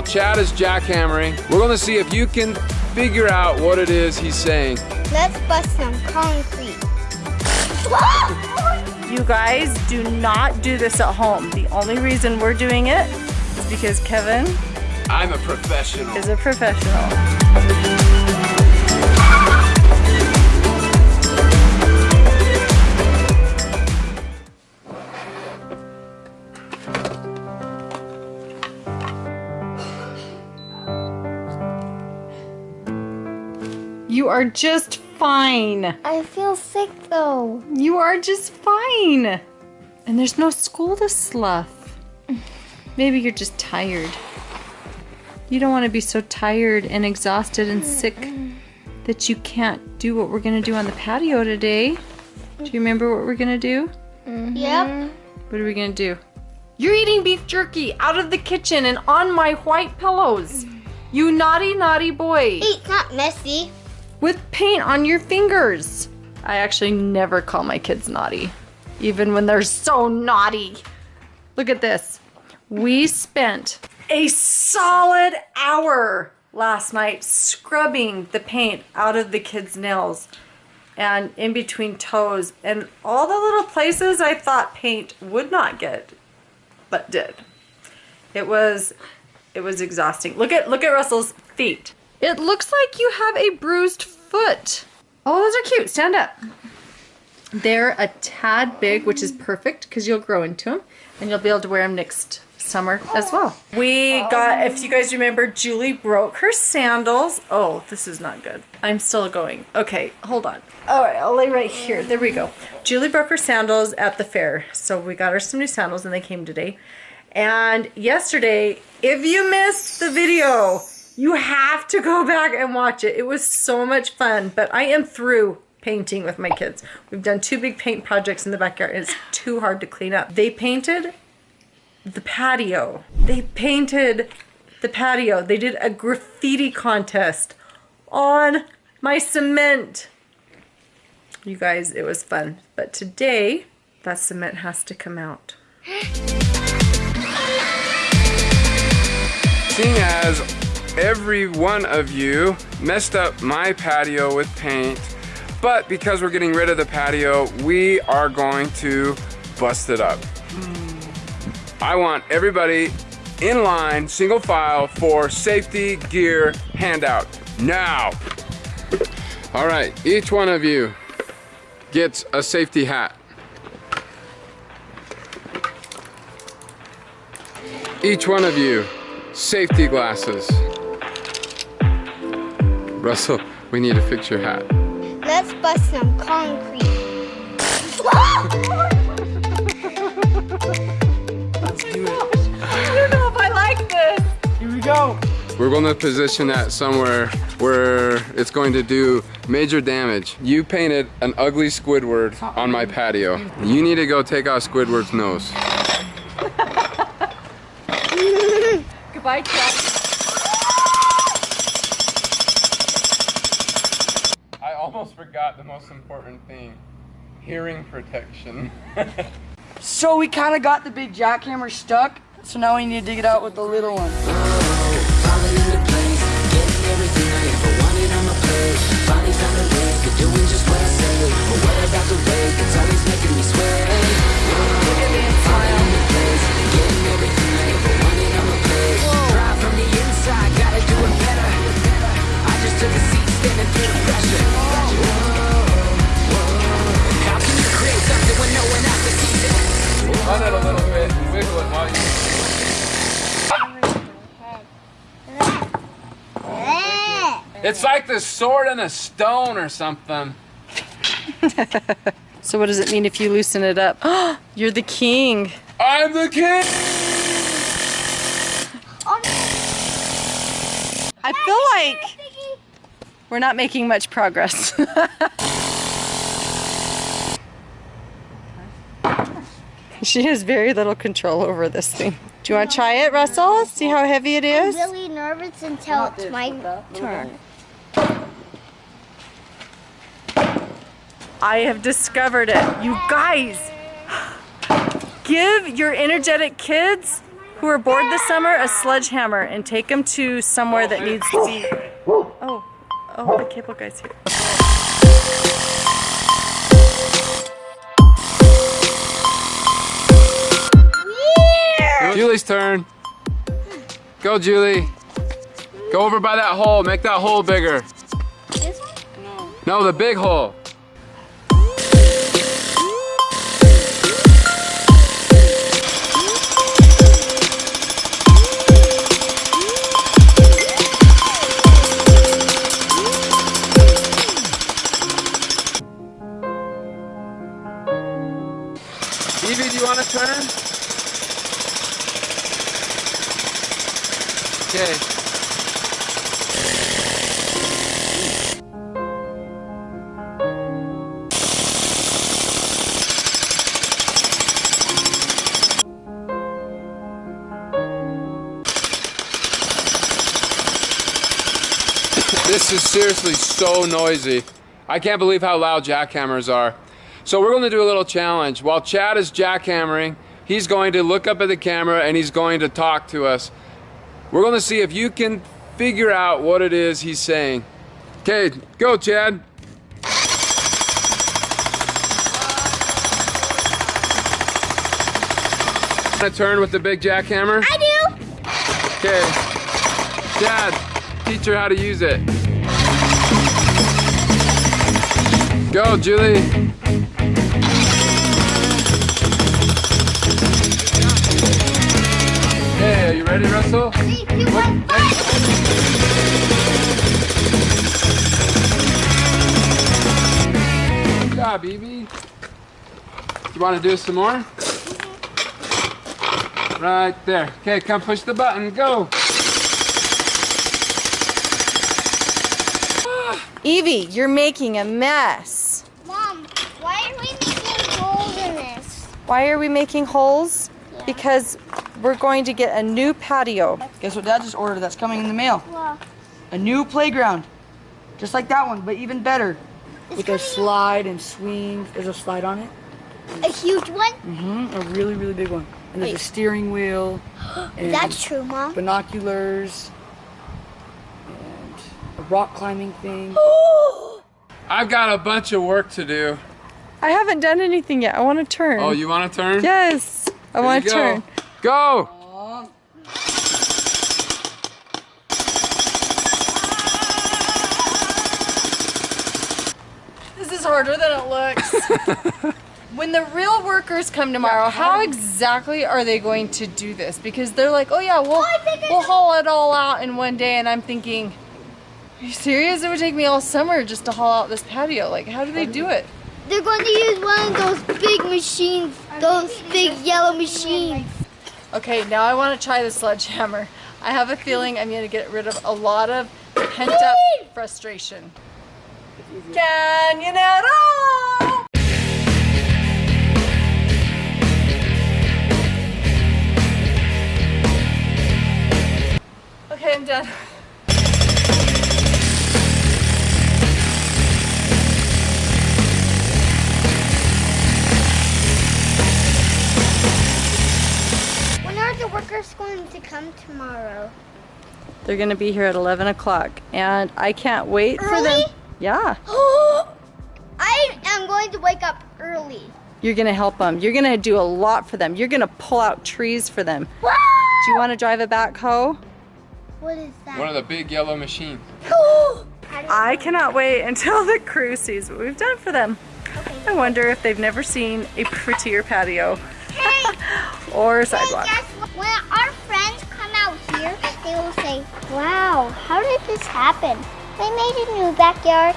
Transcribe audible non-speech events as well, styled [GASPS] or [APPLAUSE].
while Chad is jackhammering, we're gonna see if you can figure out what it is he's saying. Let's bust some concrete. [LAUGHS] You guys do not do this at home. The only reason we're doing it is because Kevin I'm a professional. is a professional. Are just fine. I feel sick though. You are just fine. And there's no school to slough. Maybe you're just tired. You don't want to be so tired and exhausted and sick that you can't do what we're going to do on the patio today. Do you remember what we're going to do? Mm-hmm. Yep. What are we going to do? You're eating beef jerky out of the kitchen and on my white pillows. You naughty, naughty boy. Hey, it's not messy. With paint on your fingers. I actually never call my kids naughty, even when they're so naughty. Look at this. We spent a solid hour last night scrubbing the paint out of the kids' nails and in between toes and all the little places I thought paint would not get, but did. It was it was exhausting. Look at look at Russell's feet. It looks like you have a bruised foot. Oh, those are cute. Stand up. They're a tad big, which is perfect because you'll grow into them and you'll be able to wear them next summer as well. We got, if you guys remember, Julie broke her sandals. Oh, this is not good. I'm still going. Okay, hold on. All right, I'll lay right here. There we go. Julie broke her sandals at the fair. So we got her some new sandals and they came today. And yesterday, if you missed the video, you have to go back and watch it. It was so much fun, but I am through painting with my kids. We've done two big paint projects in the backyard. It's too hard to clean up. They painted the patio. They painted the patio. They did a graffiti contest on my cement. You guys, it was fun. But today, that cement has to come out. Seeing as every one of you messed up my patio with paint, but because we're getting rid of the patio, we are going to bust it up. I want everybody in line, single file for safety gear handout now. All right, each one of you gets a safety hat. Each one of you, safety glasses. Russell, we need to fix your hat. Let's bust some concrete. Oh I don't know if I like this. Here we go. We're going to position that somewhere where it's going to do major damage. You painted an ugly Squidward on my patio. You need to go take out Squidward's nose. [LAUGHS] Goodbye, Chuck. Almost forgot the most important thing. Hearing protection. [LAUGHS] So we kind of got the big jackhammer stuck. So now we need to dig it out with the little one. Run It's like the sword and a stone or something. [LAUGHS] So what does it mean if you loosen it up? [GASPS] You're the king. I'm the king! I feel like we're not making much progress. [LAUGHS] she has very little control over this thing. Do you want to try it, Russell? See how heavy it I'm really nervous until it's my turn. I have discovered it. You guys, give your energetic kids who are bored this summer a sledgehammer and take them to somewhere that needs to be. Oh, oh, the cable guy's here. Julie's turn. Go, Julie. Go over by that hole. Make that hole bigger. This one? No, the big hole. Evie, do you want to turn? Okay. This is seriously so noisy. I can't believe how loud jackhammers are. So we're going to do a little challenge. While Chad is jackhammering, he's going to look up at the camera and he's going to talk to us. We're going to see if you can figure out what it is he's saying. Okay, go Chad. Want to turn with the big jackhammer? I do. Okay. Chad, teach her how to use it. Go, Julie. Ready, Russell? Three, two, one, fight! Good job, Evie. You want to do some more? Right there. Okay, come push the button. Go. Evie, you're making a mess. Mom, why are we making holes in this? Why are we making holes? Yeah. Because we're going to get a new patio. Guess what Dad just ordered? That's coming in the mail. Well, A new playground, just like that one, but even better. With a slide and swings. There's a slide on it. a huge one? Mm-hmm. A really, really big one. And there's a steering wheel. [GASPS] and That's true, Mom. Binoculars. And a rock climbing thing. [GASPS] I've got a bunch of work to do. I haven't done anything yet. I want to turn. Oh, you want to turn? Yes, I Here want to go. turn. Go. This is harder than it looks. [LAUGHS] when the real workers come tomorrow, how exactly are they going to do this? Because they're like, oh yeah, we'll, oh, I we'll haul it all out in one day. And I'm thinking, are you serious? It would take me all summer just to haul out this patio. Like, how do they do it? They're going to use one of those big machines, those big yellow machines. Okay, now I want to try the sledgehammer. I have a feeling I'm going to get rid of a lot of pent up frustration. Canyon at all! Okay, I'm done. They're going to be here at 11 o'clock, and I can't wait for them. Early? Yeah. [GASPS] I am going to wake up early. You're gonna help them. You're gonna do a lot for them. You're gonna pull out trees for them. Wow! Do you want to drive a backhoe? What is that? One of the big yellow machines. [GASPS] I cannot wait until the crew sees what we've done for them. I wonder if they've never seen a prettier patio Hey, [LAUGHS] or hey, sidewalk. guess what? When our friends come out here, they will say, Wow, how did this happen? They made a new backyard.